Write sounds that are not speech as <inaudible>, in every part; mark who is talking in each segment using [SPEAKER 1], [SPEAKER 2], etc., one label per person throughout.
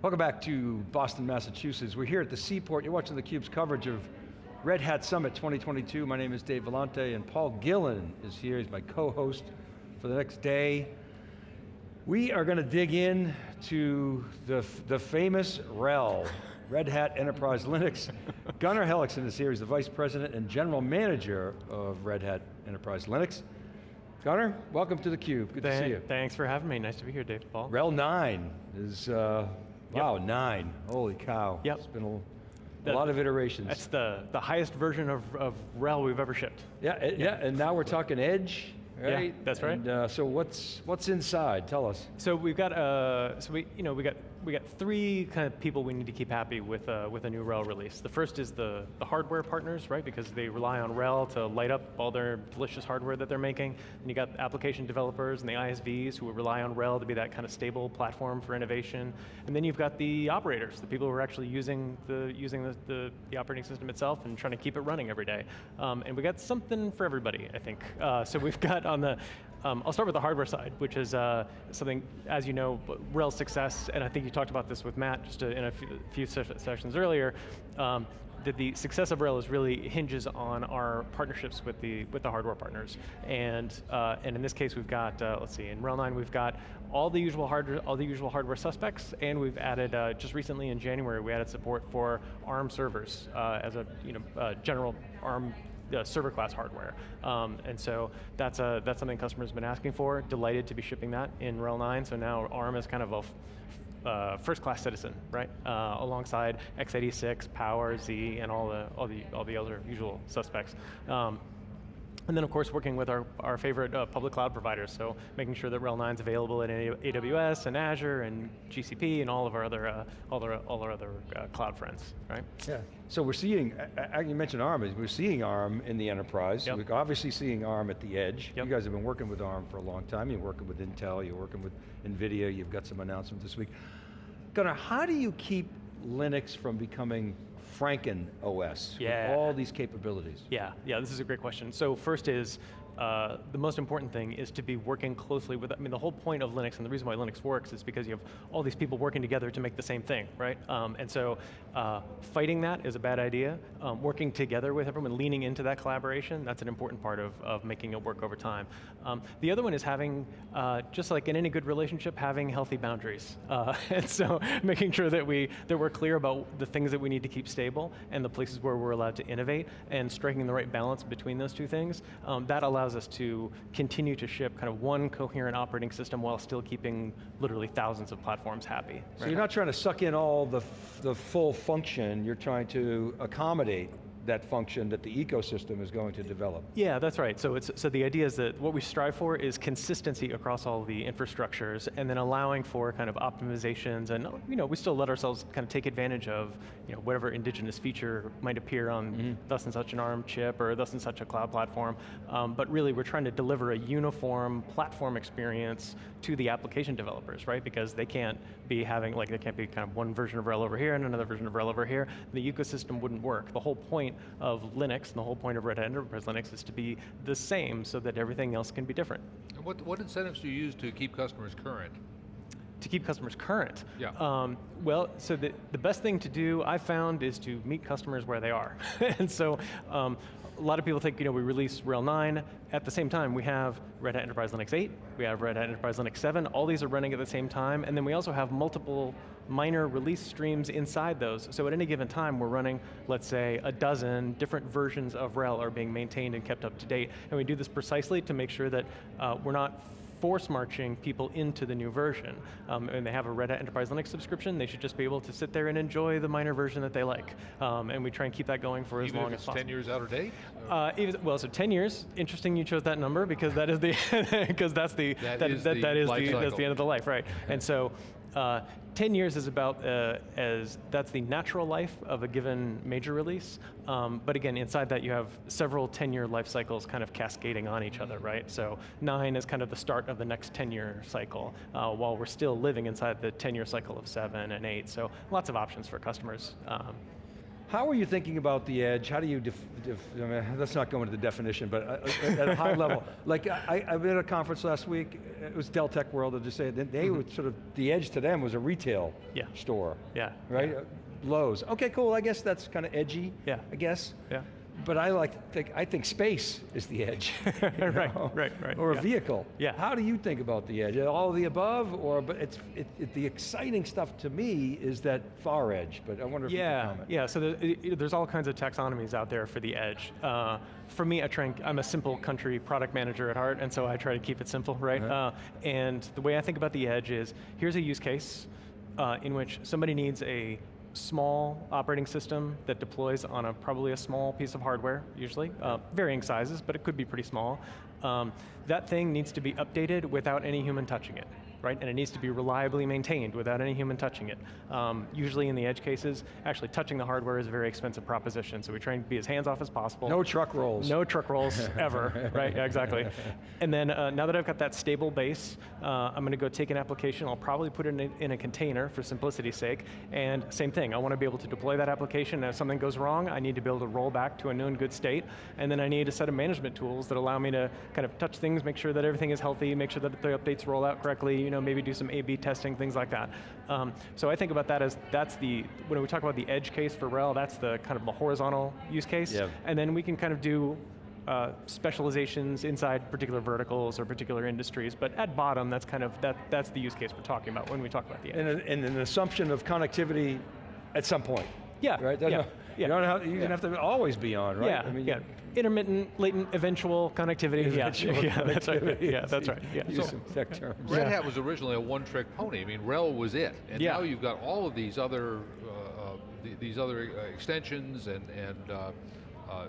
[SPEAKER 1] Welcome back to Boston, Massachusetts. We're here at the Seaport. You're watching theCUBE's coverage of Red Hat Summit 2022. My name is Dave Vellante and Paul Gillin is here. He's my co-host for the next day. We are going to dig in to the, the famous RHEL, <laughs> Red Hat Enterprise Linux. Gunnar Hellekson is here, he's the Vice President and General Manager of Red Hat Enterprise Linux. Gunnar, welcome to theCUBE, good
[SPEAKER 2] Th
[SPEAKER 1] to see you.
[SPEAKER 2] Thanks for having me, nice to be here, Dave Paul.
[SPEAKER 1] RHEL 9 is, uh,
[SPEAKER 2] Yep.
[SPEAKER 1] wow, nine, holy cow.
[SPEAKER 2] Yep.
[SPEAKER 1] It's been a, a lot of iterations.
[SPEAKER 2] That's the, the highest version of, of RHEL we've ever shipped.
[SPEAKER 1] yeah, eh, yeah, and now we're talking edge,
[SPEAKER 2] Yeah,
[SPEAKER 1] right?
[SPEAKER 2] that's right.
[SPEAKER 1] And, uh, so what's, what's inside, tell us.
[SPEAKER 2] So we've got, uh, so we, you know, we got, we got three kind of people we need to keep happy with, uh, with a new RHEL release. The first is the, the hardware partners, right? Because they rely on RHEL to light up all their delicious hardware that they're making. And you got application developers and the ISVs who rely on RHEL to be that kind of stable platform for innovation. And then you've got the operators, the people who are actually using the, using the, the, the operating system itself and trying to keep it running every day. Um, and we got something for everybody, I think. Uh, so we've <laughs> got on the, um, I'll start with the hardware side, which is uh, something, as you know, real success, and I think you talked about this with Matt just uh, in a few, sessions earlier, um, that the success of RHEL is really hinges on our partnerships with the with the hardware partners, and uh, and in this case we've got uh, let's see in RHEL 9 we've got all the usual hardware all the usual hardware suspects, and we've added uh, just recently in January we added support for ARM servers uh, as a you know general ARM uh, server class hardware. Um, and so that's, a, that's something customers have been asking for. Delighted to be shipping that in RHEL 9, so now ARM is kind of a uh, first class citizen, right? Uh, alongside x86, Power, Z, and all the, all the, all the other usual suspects. Um, and then of course working with our, our favorite uh, public cloud providers, so making sure that RHEL 9 is available in AWS and Azure and GCP and all of our other, uh, all, our, all our other uh, cloud friends, right?
[SPEAKER 1] Yeah. So we're seeing, you mentioned ARM, we're seeing ARM in the enterprise.
[SPEAKER 2] Yep.
[SPEAKER 1] We're obviously seeing ARM at the edge.
[SPEAKER 2] Yep.
[SPEAKER 1] You guys have been working with ARM for a long time. You're working with Intel, you're working with NVIDIA, you've got some announcements this week. Gunnar, how do you keep Linux from becoming Franken OS
[SPEAKER 2] Yeah.
[SPEAKER 1] with all these capabilities?
[SPEAKER 2] Yeah, yeah, this is a great question. So first is, uh, the most important thing is to be working closely with, I mean the whole point of Linux and the reason why Linux works is because you have all these people working together to make the same thing, right? Um, and so uh, fighting that is a bad idea. Um, working together with everyone, leaning into that collaboration, that's an important part of, of making it work over time. Um, the other one is having, uh, just like in any good relationship, having healthy boundaries. Uh, <laughs> and so making sure that, we, that we're clear about the things that we need to keep stable and the places where we're allowed to innovate and striking the right balance between those two things. Um, that allows us to continue to ship kind of one coherent operating system while still keeping literally thousands of platforms happy.
[SPEAKER 1] So
[SPEAKER 2] right?
[SPEAKER 1] you're not trying to suck in all the, the full function, you're trying to accommodate that function that the ecosystem is going to develop.
[SPEAKER 2] Yeah, that's right. So, it's, so the idea is that what we strive for is consistency across all the infrastructures and then allowing for kind of optimizations and you know, we still let ourselves kind of take advantage of you know, whatever indigenous feature might appear on thus and such an ARM chip or thus and such a cloud platform. Um, but really we're trying to deliver a uniform platform experience to the application developers, right? Because they can't be having, like there can't be kind of one version of RHEL over here and another version of RHEL over here. The ecosystem wouldn't work. The whole point of Linux and the whole point of Red Hat Enterprise Linux is to be the same so that everything else can be different.
[SPEAKER 3] And What, what incentives do you use to keep customers current?
[SPEAKER 2] To keep customers current.
[SPEAKER 3] Yeah.
[SPEAKER 2] Um, well, so the, the best thing to do, I've found, is to meet customers where they are. <laughs> and so, um, a lot of people think, you know, we release RHEL 9, at the same time we have Red Hat Enterprise Linux 8, we have Red Hat Enterprise Linux 7, all these are running at the same time, and then we also have multiple minor release streams inside those. So at any given time we're running, let's say, a dozen different versions of RHEL are being maintained and kept up to date, and we do this precisely to make sure that uh, we're not force marching people into the new version. Um, and they have a Red Hat Enterprise Linux subscription, they should just be able to sit there and enjoy the minor version that they like. Um, and we try and keep that going for as
[SPEAKER 3] Even
[SPEAKER 2] long
[SPEAKER 3] if
[SPEAKER 2] as possible.
[SPEAKER 3] 10 years out of date?
[SPEAKER 2] Uh, well, so 10 years. Interesting you chose that number because that is the <laughs> because that's the
[SPEAKER 3] That is
[SPEAKER 2] that,
[SPEAKER 3] the
[SPEAKER 2] that is the that's the end of the life, right? And so. Uh, 10 years is about uh, as that's the natural life of a given major release. Um, but again, inside that you have several 10-year life cycles kind of cascading on each other, right? So nine is kind of the start of the next 10-year cycle, uh, while we're still living inside the 10-year cycle of seven and eight. So lots of options for customers. Um,
[SPEAKER 1] How are you thinking about the edge? How do you, I mean, let's not go into the definition, but uh, at a high level. <laughs> Like, I, I was at a conference last week, it was Dell Tech World, I'll just say, it, they were sort of, the edge to them was a retail
[SPEAKER 2] Yeah.
[SPEAKER 1] store.
[SPEAKER 2] Yeah,
[SPEAKER 1] Right?
[SPEAKER 2] yeah.
[SPEAKER 1] Uh, Lowe's. Okay, cool, I guess that's kind of edgy,
[SPEAKER 2] Yeah.
[SPEAKER 1] I guess.
[SPEAKER 2] Yeah.
[SPEAKER 1] But I like think, I think space is the edge. <laughs> <laughs>
[SPEAKER 2] Right,
[SPEAKER 1] know?
[SPEAKER 2] right, right,
[SPEAKER 1] Or a vehicle.
[SPEAKER 2] Yeah.
[SPEAKER 1] How do you think about the edge? All of the above, or, but it's, it, it, the exciting stuff to me is that far edge, but I wonder if you
[SPEAKER 2] Yeah,
[SPEAKER 1] can comment.
[SPEAKER 2] yeah. So there, there's all kinds of taxonomies out there for the edge. Uh, for me, I try and, I'm a simple country product manager at heart, and so I try to keep it simple, right?
[SPEAKER 1] Uh-huh.
[SPEAKER 2] Uh, and the way I think about the edge is, here's a use case uh, in which somebody needs a small operating system that deploys on a probably a small piece of hardware, usually, uh, varying sizes, but it could be pretty small. Um, that thing needs to be updated without any human touching it, right? And it needs to be reliably maintained without any human touching it. Um, usually in the edge cases, actually touching the hardware is a very expensive proposition, so we try and be as hands-off as possible.
[SPEAKER 1] No truck rolls.
[SPEAKER 2] No truck rolls <laughs> ever, right? Yeah, exactly. And then uh, now that I've got that stable base, uh, I'm going to go take an application. I'll probably put it in a, in a container for simplicity's sake. And same thing, I want to be able to deploy that application. And if something goes wrong, I need to be able to roll back to a known good state. And then I need a set of management tools that allow me to kind of touch things, make sure that everything is healthy, make sure that the updates roll out correctly. You know, maybe do some A/B testing, things like that. Um, so I think about that as that's the when we talk about the edge case for RHEL, that's the kind of the horizontal use case.
[SPEAKER 1] Yeah.
[SPEAKER 2] And then we can kind of do uh, specializations inside particular verticals or particular industries, but at bottom, that's kind of, that, that's the use case we're talking about when we talk about the edge.
[SPEAKER 1] And, a- and an assumption of connectivity at some point.
[SPEAKER 2] Yeah,
[SPEAKER 1] Right?
[SPEAKER 2] yeah,
[SPEAKER 1] You
[SPEAKER 2] yeah.
[SPEAKER 1] don't have, you don't have to always be on, right?
[SPEAKER 2] Yeah,
[SPEAKER 1] I mean,
[SPEAKER 2] yeah. Intermittent, latent, eventual connectivity.
[SPEAKER 1] Eventual
[SPEAKER 2] yeah, <laughs> yeah, that's right. Yeah, that's right. Yeah.
[SPEAKER 1] Use some tech terms.
[SPEAKER 3] Red Hat was originally a one-trick pony. I mean, RHEL was it, and
[SPEAKER 2] Yeah.
[SPEAKER 3] now you've got all of these other uh, uh, these other uh, extensions and and uh, uh,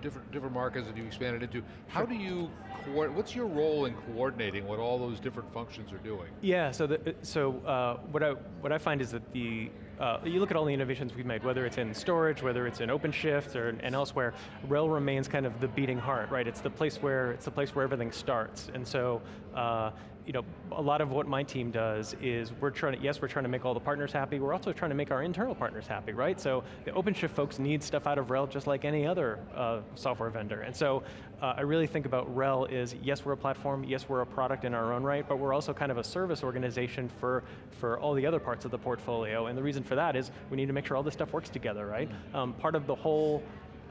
[SPEAKER 3] different different markets that you expanded into. How do you co- What's your role in coordinating what all those different functions are doing?
[SPEAKER 2] Yeah, so the, so uh, what I what I find is that the uh, you look at all the innovations we've made, whether it's in storage, whether it's in OpenShift or and elsewhere, RHEL remains kind of the beating heart, right? It's the place where it's the place where everything starts, and so. Uh, you know, a lot of what my team does is we're trying to, yes, we're trying to make all the partners happy, we're also trying to make our internal partners happy, right? So the OpenShift folks need stuff out of RHEL just like any other uh, software vendor. And so uh, I really think about RHEL is, yes, we're a platform, yes, we're a product in our own right, but we're also kind of a service organization for, for all the other parts of the portfolio. And the reason for that is we need to make sure all this stuff works together, right? Um, part of the whole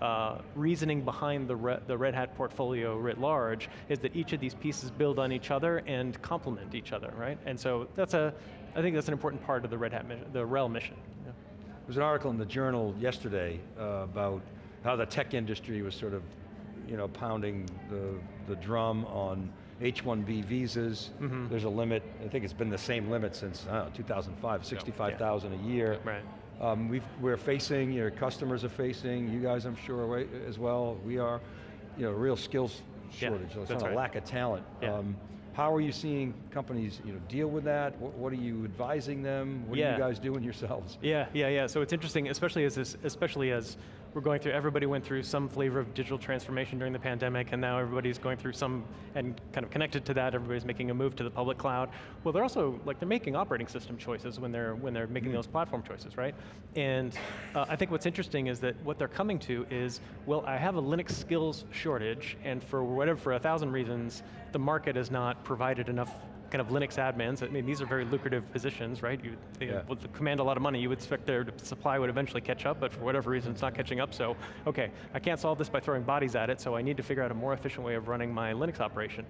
[SPEAKER 2] uh, reasoning behind the, Re the Red Hat portfolio writ large is that each of these pieces build on each other and complement each other, right? And so that's a, I think that's an important part of the Red Hat mission, the RHEL mission. yeah.
[SPEAKER 1] There was an article in the journal yesterday uh, about how the tech industry was sort of, you know, pounding the, the drum on H-1B visas.
[SPEAKER 2] Mm-hmm.
[SPEAKER 1] There's a limit, I think it's been the same limit since, I don't know, 2005, 65,000 a year.
[SPEAKER 2] Right.
[SPEAKER 1] Um, we've, we're facing, your customers are facing, you guys I'm sure right, as well, we are, you know, real skills
[SPEAKER 2] Yeah,
[SPEAKER 1] shortage, so it's
[SPEAKER 2] that's
[SPEAKER 1] not a lack of talent.
[SPEAKER 2] Yeah.
[SPEAKER 1] Um, how are you seeing companies you know, deal with that? What, what are you advising them? What are you guys doing yourselves?
[SPEAKER 2] Yeah, yeah, yeah. So it's interesting, especially as this, especially as we're going through. Everybody went through some flavor of digital transformation during the pandemic, and now everybody's going through some, and kind of connected to that. Everybody's making a move to the public cloud. Well, they're also like they're making operating system choices when they're when they're making those platform choices, right? And uh, I think what's interesting is that what they're coming to is, well, I have a Linux skills shortage, and for whatever for a thousand reasons, the market has not provided enough kind of Linux admins. I mean, these are very lucrative positions, right? You, they
[SPEAKER 1] Yeah.
[SPEAKER 2] would command a lot of money. You would expect their supply would eventually catch up, but for whatever reason, it's not catching up. So, okay, I can't solve this by throwing bodies at it, so I need to figure out a more efficient way of running my Linux operation.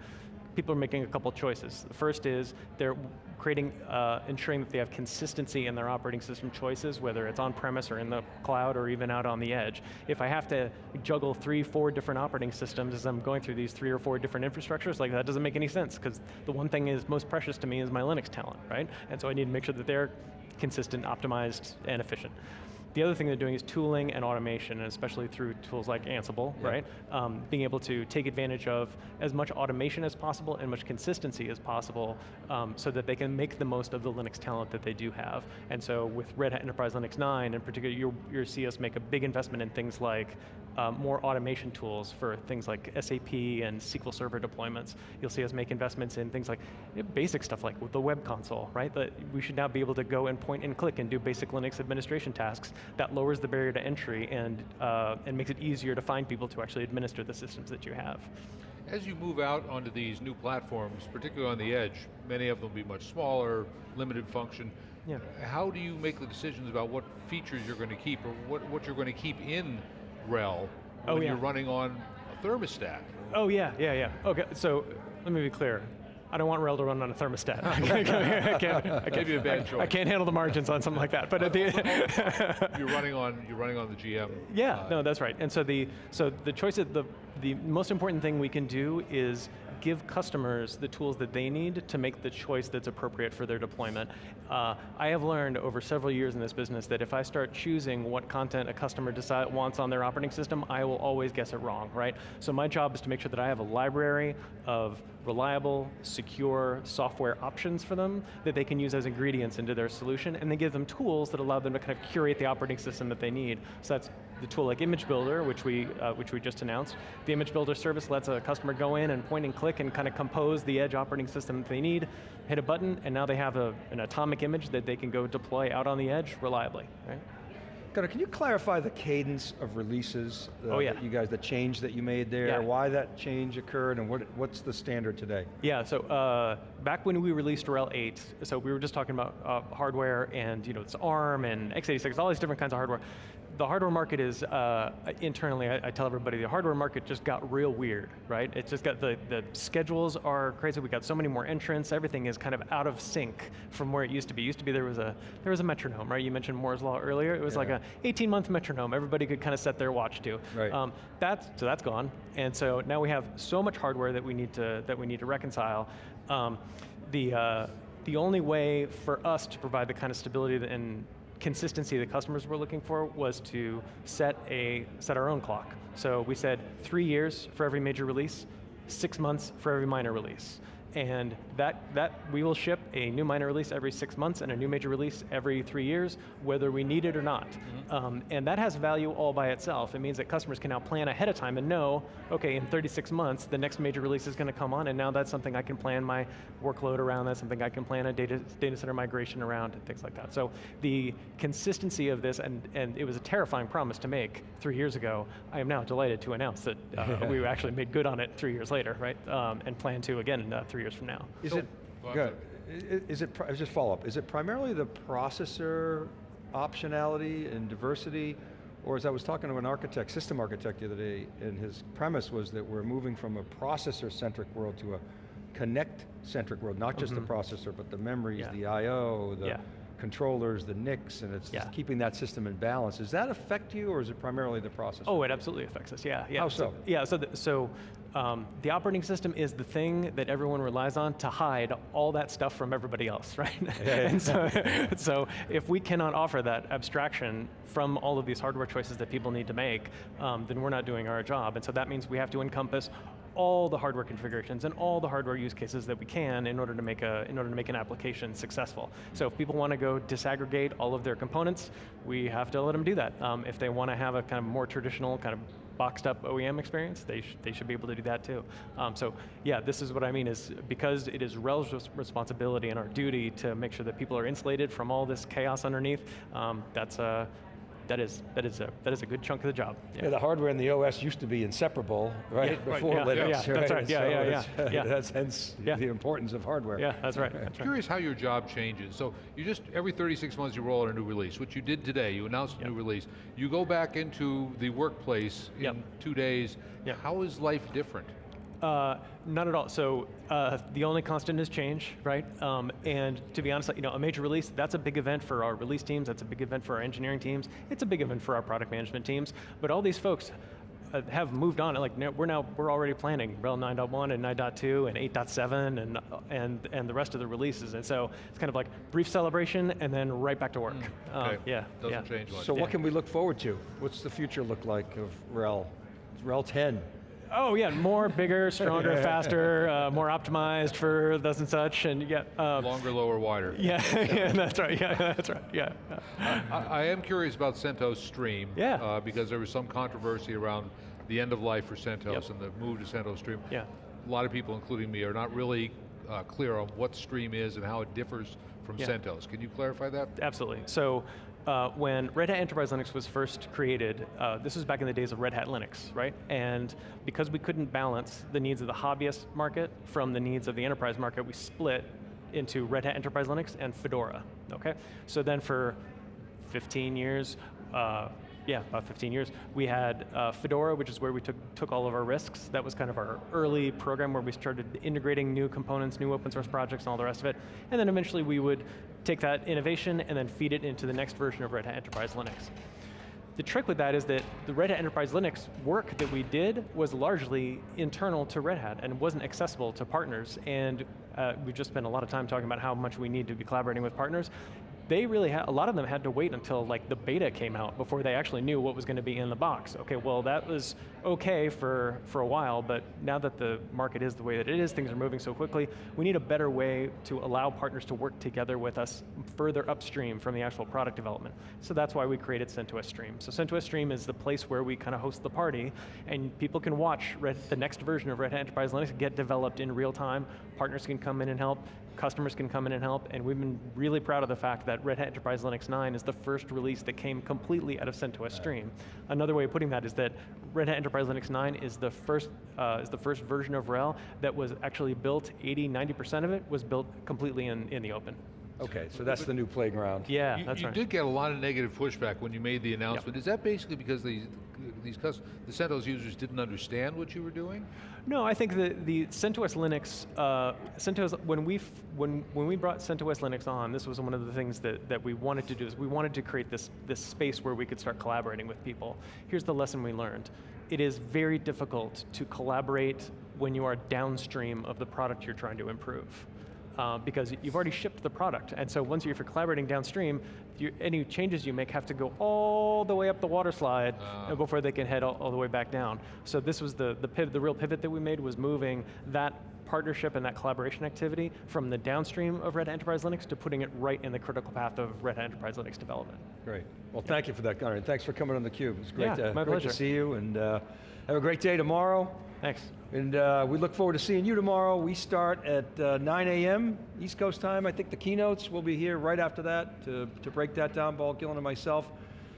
[SPEAKER 2] People are making a couple choices. The first is they're creating, uh, ensuring that they have consistency in their operating system choices, whether it's on-premise or in the cloud or even out on the edge. If I have to juggle three, four different operating systems as I'm going through these three or four different infrastructures, like that doesn't make any sense, because the one thing is most precious to me is my Linux talent, right? And so I need to make sure that they're consistent, optimized, and efficient. The other thing they're doing is tooling and automation, and especially through tools like Ansible,
[SPEAKER 1] Yeah.
[SPEAKER 2] right? Um, being able to take advantage of as much automation as possible and much consistency as possible um, so that they can make the most of the Linux talent that they do have. And so with Red Hat Enterprise Linux 9 in particular, you'll, you'll see us make a big investment in things like uh, more automation tools for things like SAP and SQL Server deployments. You'll see us make investments in things like you know, basic stuff like the web console, right? That we should now be able to go and point and click and do basic Linux administration tasks. That lowers the barrier to entry and, uh, and makes it easier to find people to actually administer the systems that you have.
[SPEAKER 3] As you move out onto these new platforms, particularly on the edge, many of them will be much smaller, limited function.
[SPEAKER 2] Yeah.
[SPEAKER 3] How do you make the decisions about what features you're going to keep or what, what you're going to keep in RHEL
[SPEAKER 2] Oh,
[SPEAKER 3] when
[SPEAKER 2] yeah.
[SPEAKER 3] you're running on a thermostat?
[SPEAKER 2] Oh yeah, yeah, yeah. Okay, so let me be clear. I don't want RHEL to run on a thermostat. <laughs> I can't, I can't, I can't,
[SPEAKER 3] a bad choice.
[SPEAKER 2] I can't handle the margins on something like that. But at the <laughs>
[SPEAKER 3] You're running on you're running on the GM.
[SPEAKER 2] Yeah,
[SPEAKER 3] uh,
[SPEAKER 2] no, that's right. And so the so the choice of the the most important thing we can do is give customers the tools that they need to make the choice that's appropriate for their deployment. Uh, I have learned over several years in this business that if I start choosing what content a customer decide, wants on their operating system, I will always guess it wrong, right? So my job is to make sure that I have a library of reliable, secure software options for them that they can use as ingredients into their solution, and then give them tools that allow them to kind of curate the operating system that they need. So that's the tool like Image Builder, which we, uh, which we just announced. The Image Builder service lets a customer go in and point and click and kind of compose the edge operating system that they need, hit a button, and now they have a, an atomic image that they can go deploy out on the edge reliably, right?
[SPEAKER 1] Gunnar, can you clarify the cadence of releases uh,
[SPEAKER 2] Oh, yeah.
[SPEAKER 1] you guys, the change that you made there,
[SPEAKER 2] Yeah.
[SPEAKER 1] why that change occurred, and what, what's the standard today?
[SPEAKER 2] Yeah, so uh, back when we released RHEL 8, so we were just talking about uh, hardware and you know, it's ARM and x86, all these different kinds of hardware. The hardware market is, uh, internally, I, I tell everybody, the hardware market just got real weird, right? It's just got, the, the schedules are crazy, we got so many more entrants, everything is kind of out of sync from where it used to be. Used to be there was a, there was a metronome, right? You mentioned Moore's Law earlier, it was like a 18 month metronome, everybody could kind of set their watch to.
[SPEAKER 1] Right.
[SPEAKER 2] Um, that's, so that's gone. And so now we have so much hardware that we need to, that we need to reconcile. Um, the, uh, the only way for us to provide the kind of stability that- and consistency that customers were looking for was to set, a, set our own clock. So we said three years for every major release, six months for every minor release. And that, that we will ship a new minor release every six months and a new major release every three years, whether we need it or not. Um, and that has value all by itself. It means that customers can now plan ahead of time and know, okay, in 36 months, the next major release is going to come on, and now that's something I can plan my workload around, that's something I can plan a data, data center migration around, and things like that. So the consistency of this, and, and it was a terrifying promise to make three years ago, I am now delighted to announce that uh, <laughs> we actually made good on it three years later, right? Um, and plan to again uh, three years from now.
[SPEAKER 1] Is
[SPEAKER 3] So-
[SPEAKER 1] it,
[SPEAKER 3] Go
[SPEAKER 1] go
[SPEAKER 3] ahead.
[SPEAKER 1] ahead. I- is it, just follow up, is it primarily the processor optionality and diversity, or as I was talking to an architect, system architect the other day, and his premise was that we're moving from a processor-centric world to a connect-centric world, not just the processor, but the memories,
[SPEAKER 2] Mm-hmm. Yeah.
[SPEAKER 1] the I.O., the
[SPEAKER 2] Yeah.
[SPEAKER 1] controllers, the NICs, and it's just
[SPEAKER 2] Yeah.
[SPEAKER 1] keeping that system in balance. Does that affect you, or is it primarily the processor?
[SPEAKER 2] Oh, it absolutely affects us. Yeah, yeah.
[SPEAKER 1] How so?
[SPEAKER 2] yeah, so the, so um, the operating system is the thing that everyone relies on to hide all that stuff from everybody else, <laughs> right? and so, <laughs> so if we cannot offer that abstraction from all of these hardware choices that people need to make, um, then we're not doing our job. And so that means we have to encompass all the hardware configurations and all the hardware use cases that we can in order to make a in order to make an application successful. So if people want to go disaggregate all of their components, we have to let them do that. Um, if they want to have a kind of more traditional kind of boxed up OEM experience, they, sh they should be able to do that too. Um, so yeah, this is what I mean is because it is RHEL's res- responsibility and our duty to make sure that people are insulated from all this chaos underneath, um, that's a, that is, that, is a, that is a good chunk of the job.
[SPEAKER 1] Yeah, the hardware and the OS used to be inseparable, right?
[SPEAKER 2] Yeah, right,
[SPEAKER 1] Before
[SPEAKER 2] yeah,
[SPEAKER 1] Linux,
[SPEAKER 2] yeah, that's right, yeah,
[SPEAKER 1] So
[SPEAKER 2] yeah, yeah, <laughs> yeah.
[SPEAKER 1] That's hence
[SPEAKER 2] Yeah.
[SPEAKER 1] the importance of hardware.
[SPEAKER 2] Yeah, that's right, <laughs> that's right.
[SPEAKER 3] Curious how your job changes. So you just, every 36 months you roll out a new release, which you did today, you announced a
[SPEAKER 2] Yep.
[SPEAKER 3] new release. You go back into the workplace in
[SPEAKER 2] Yep.
[SPEAKER 3] two days.
[SPEAKER 2] Yep.
[SPEAKER 3] How is life different?
[SPEAKER 2] Uh, not at all. So uh, the only constant is change, right? Um, and to be honest, you know, a major release, that's a big event for our release teams, that's a big event for our engineering teams, it's a big event for our product management teams, but all these folks uh, have moved on, like we're now, we're already planning RHEL 9.1 and 9.2 and 8.7 and, and, and the rest of the releases, and so it's kind of like brief celebration and then right back to work. Um,
[SPEAKER 3] Okay.
[SPEAKER 2] yeah,
[SPEAKER 3] Doesn't
[SPEAKER 2] yeah.
[SPEAKER 3] change much.
[SPEAKER 1] So
[SPEAKER 2] Yeah.
[SPEAKER 1] what can we look forward to? What's the future look like of RHEL? RHEL 10?
[SPEAKER 2] Oh yeah, more, bigger, stronger, <laughs> faster, uh, more optimized for thus and such, and you get. Uh,
[SPEAKER 3] Longer, lower, wider.
[SPEAKER 2] yeah, <laughs> yeah, that's right. Yeah, <laughs> that's right. Yeah.
[SPEAKER 3] I, I am curious about CentOS Stream.
[SPEAKER 2] Yeah.
[SPEAKER 3] Uh, because there was some controversy around the end of life for CentOS
[SPEAKER 2] Yep.
[SPEAKER 3] and the move to CentOS Stream.
[SPEAKER 2] Yeah.
[SPEAKER 3] A lot of people, including me, are not really uh, clear on what Stream is and how it differs from
[SPEAKER 2] Yeah.
[SPEAKER 3] CentOS. Can you clarify that?
[SPEAKER 2] Absolutely. So uh, when Red Hat Enterprise Linux was first created, uh, this was back in the days of Red Hat Linux, right? And because we couldn't balance the needs of the hobbyist market from the needs of the enterprise market, we split into Red Hat Enterprise Linux and Fedora, okay? So then for 15 years, uh, yeah, about 15 years, we had uh, Fedora, which is where we took, took all of our risks. That was kind of our early program where we started integrating new components, new open source projects, and all the rest of it. And then eventually we would take that innovation and then feed it into the next version of Red Hat Enterprise Linux. The trick with that is that the Red Hat Enterprise Linux work that we did was largely internal to Red Hat and wasn't accessible to partners. And uh, we've just spent a lot of time talking about how much we need to be collaborating with partners. They really had, a lot of them had to wait until like the beta came out before they actually knew what was going to be in the box. Okay, well that was okay for, for a while, but now that the market is the way that it is, things are moving so quickly, we need a better way to allow partners to work together with us further upstream from the actual product development. So that's why we created CentOS Stream. So CentOS Stream is the place where we kind of host the party, and people can watch the next version of Red Hat Enterprise Linux get developed in real time. Partners can come in and help, customers can come in and help, and we've been really proud of the fact that Red Hat Enterprise Linux 9 is the first release that came completely out of CentOS Stream. Another way of putting that is that Red Hat Enterprise Linux 9 is the first uh, the first version of RHEL that was actually built 80, 90% of it was built completely in, in the open.
[SPEAKER 1] Okay, so that's the new playground.
[SPEAKER 2] Yeah,
[SPEAKER 3] you
[SPEAKER 2] that's
[SPEAKER 3] you
[SPEAKER 2] right.
[SPEAKER 3] did get a lot of negative pushback when you made the announcement. Is that basically because these, these cus- the CentOS users didn't understand what you were doing?
[SPEAKER 2] No, I think the, the CentOS Linux, uh, CentOS, when we, f- when, when we brought CentOS Linux on, this was one of the things that, that we wanted to do, is we wanted to create this, this space where we could start collaborating with people. Here's the lesson we learned. It is very difficult to collaborate when you are downstream of the product you're trying to improve. Uh, because you've already shipped the product. And so once you're, if you're collaborating downstream, you, any changes you make have to go all the way up the water slide
[SPEAKER 3] Ah.
[SPEAKER 2] before they can head all, all the way back down. So this was the, the, pivot, the real pivot that we made was moving that partnership and that collaboration activity from the downstream of Red Hat Enterprise Linux to putting it right in the critical path of Red Hat Enterprise Linux development.
[SPEAKER 1] Great. Well, thank you for that, Gunnar, and thanks for coming on theCUBE. It's great,
[SPEAKER 2] Yeah,
[SPEAKER 1] to,
[SPEAKER 2] my
[SPEAKER 1] great to see you, and uh, have a great day tomorrow.
[SPEAKER 2] Thanks.
[SPEAKER 1] And uh, we look forward to seeing you tomorrow. We start at uh, 9 a.m. East Coast time. I think the keynotes will be here right after that to, to break that down, Paul Gillin and myself.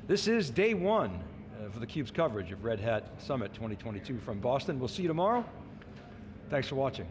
[SPEAKER 1] This is day one uh, for theCUBE's coverage of Red Hat Summit 2022 from Boston. We'll see you tomorrow. Thanks for watching.